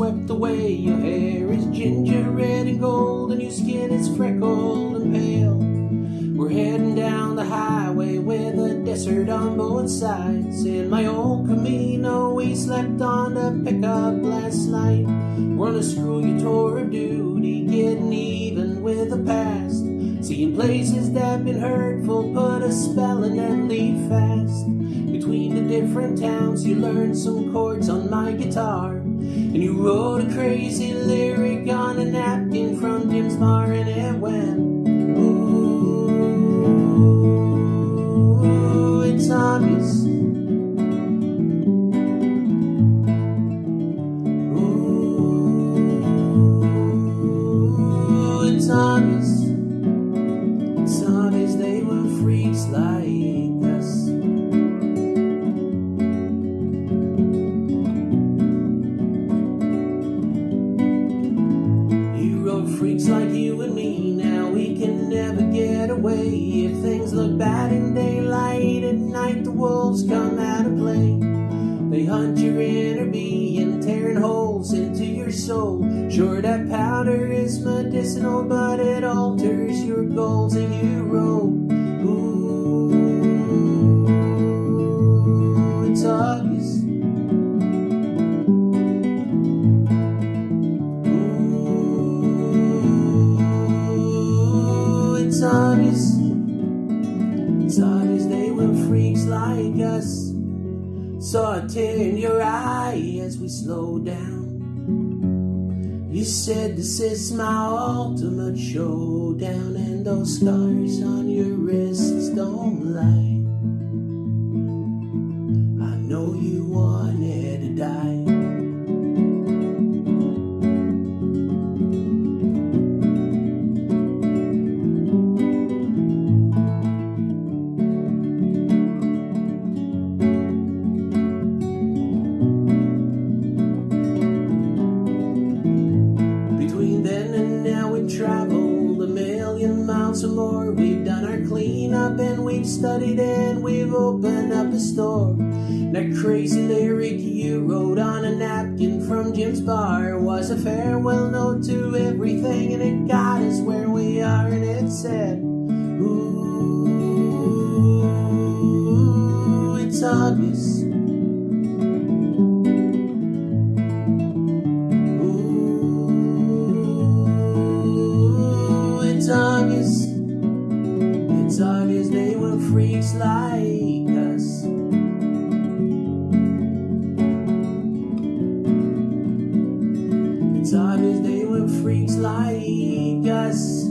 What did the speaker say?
swept away. Your hair is ginger, red, and gold, and your skin is freckled and pale. We're heading down the highway with a desert on both sides. In my old Camino, we slept on a pickup last night. We're on a screw you tour of duty, getting even with the past. Seeing places that been hurtful, put a spell and leave fast. Between the different towns, you learned some chords on my guitar. And you wrote a crazy lyric on a napkin from Jim's bar, Freaks like you and me. Now we can never get away. If things look bad in daylight, at night the wolves come out of play. They hunt your inner being, tearing holes into your soul. Sure, that powder is medicinal, but it alters your goals, and you wrote, Obvious they were freaks like us. Saw a tear in your eye as we slowed down. You said this is my ultimate showdown, and those scars on your wrists don't lie. I know you wanted million miles or more. We've done our cleanup and we've studied and we've opened up a store. That crazy lyric you wrote on a napkin from Jim's bar was a farewell note to everything and it got us where we are and it said, Ooh, it's obvious. Like us. It's obvious they were freaks like us.